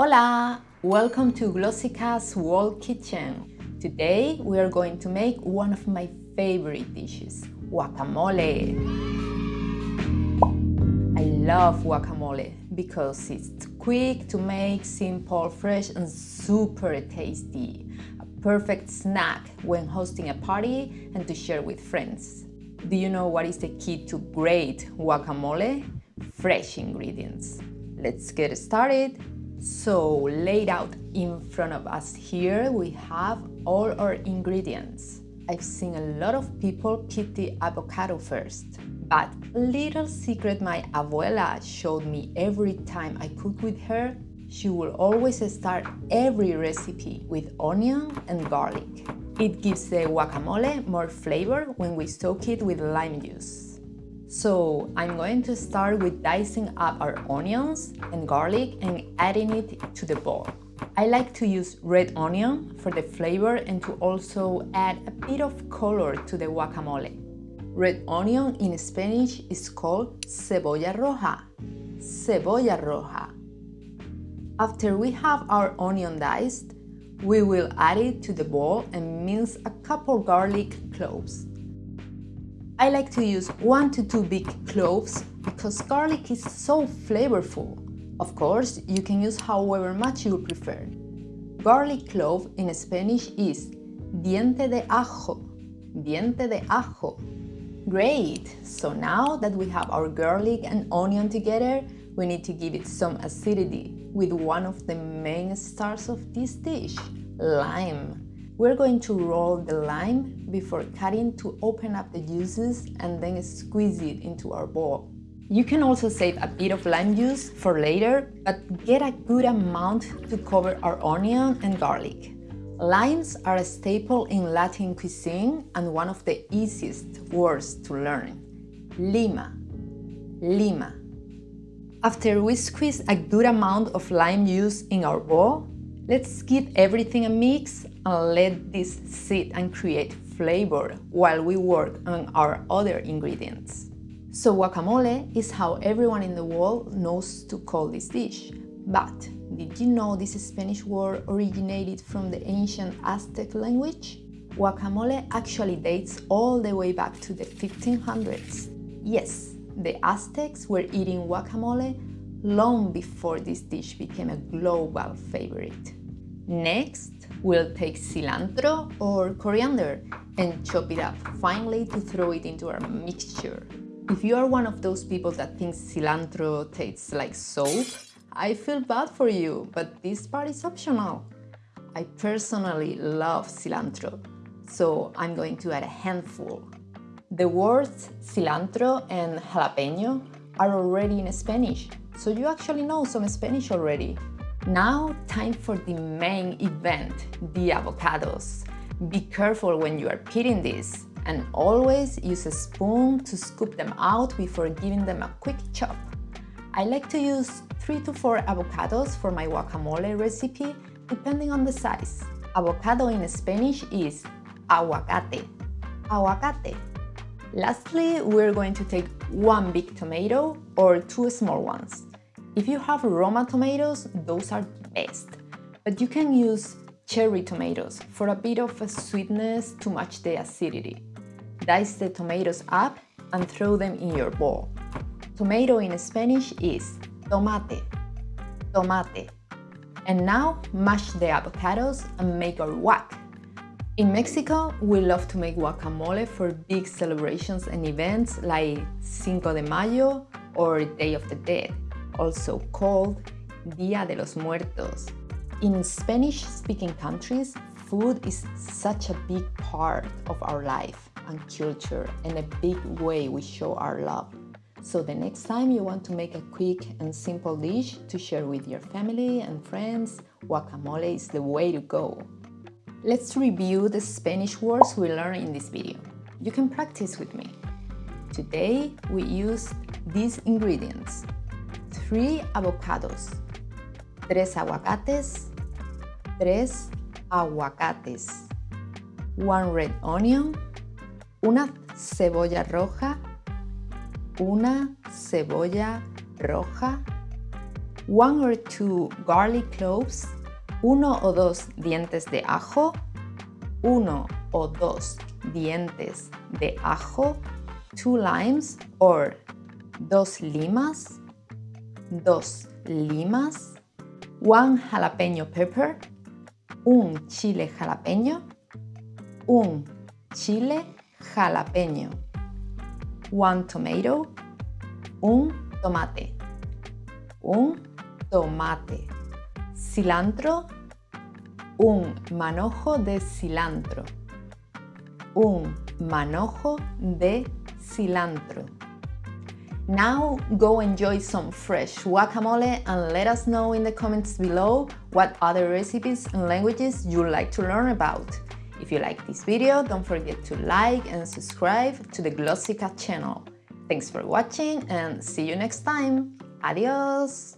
Hola! Welcome to Glossica's World Kitchen. Today we are going to make one of my favorite dishes, guacamole. I love guacamole because it's quick to make, simple, fresh and super tasty. A perfect snack when hosting a party and to share with friends. Do you know what is the key to great guacamole? Fresh ingredients. Let's get started. So laid out in front of us here, we have all our ingredients. I've seen a lot of people put the avocado first, but little secret my abuela showed me every time I cook with her, she will always start every recipe with onion and garlic. It gives the guacamole more flavor when we soak it with lime juice. So I'm going to start with dicing up our onions and garlic and adding it to the bowl. I like to use red onion for the flavor and to also add a bit of color to the guacamole. Red onion in Spanish is called cebolla roja. Cebolla roja. After we have our onion diced, we will add it to the bowl and mince a couple garlic cloves. I like to use 1 to 2 big cloves because garlic is so flavorful. Of course, you can use however much you prefer. Garlic clove in Spanish is diente de ajo, diente de ajo. Great! So now that we have our garlic and onion together, we need to give it some acidity with one of the main stars of this dish, lime. We're going to roll the lime before cutting to open up the juices and then squeeze it into our bowl. You can also save a bit of lime juice for later, but get a good amount to cover our onion and garlic. Limes are a staple in Latin cuisine and one of the easiest words to learn. Lima, lima. After we squeeze a good amount of lime juice in our bowl, let's give everything a mix and let this sit and create flavor while we work on our other ingredients. So guacamole is how everyone in the world knows to call this dish. But did you know this Spanish word originated from the ancient Aztec language? Guacamole actually dates all the way back to the 1500s. Yes, the Aztecs were eating guacamole long before this dish became a global favorite. Next, we'll take cilantro or coriander and chop it up finely to throw it into our mixture. If you are one of those people that thinks cilantro tastes like soap, I feel bad for you, but this part is optional. I personally love cilantro, so I'm going to add a handful. The words cilantro and jalapeno are already in Spanish, so you actually know some Spanish already. Now, time for the main event, the avocados. Be careful when you are peeling these and always use a spoon to scoop them out before giving them a quick chop. I like to use 3 to 4 avocados for my guacamole recipe depending on the size. Avocado in Spanish is aguacate. Aguacate. Lastly, we're going to take one big tomato or two small ones. If you have Roma tomatoes, those are the best. But you can use cherry tomatoes for a bit of a sweetness to match the acidity. Dice the tomatoes up and throw them in your bowl. Tomato in Spanish is tomate, tomate. And now mash the avocados and make our guac. In Mexico, we love to make guacamole for big celebrations and events like Cinco de Mayo or Day of the Dead also called Dia de los Muertos. In Spanish-speaking countries, food is such a big part of our life and culture and a big way we show our love. So the next time you want to make a quick and simple dish to share with your family and friends, guacamole is the way to go. Let's review the Spanish words we learned in this video. You can practice with me. Today we used these ingredients 3 avocados, 3 aguacates, 3 aguacates, 1 red onion, una cebolla roja, una cebolla roja, one or two garlic cloves, uno o dos dientes de ajo, uno o dos dientes de ajo, two limes or dos limas, dos limas, one jalapeno pepper, un chile jalapeño, un chile jalapeño, one tomato, un tomate, un tomate, cilantro, un manojo de cilantro, un manojo de cilantro. Now go enjoy some fresh guacamole and let us know in the comments below what other recipes and languages you'd like to learn about. If you like this video, don't forget to like and subscribe to the Glossica channel. Thanks for watching and see you next time. Adios!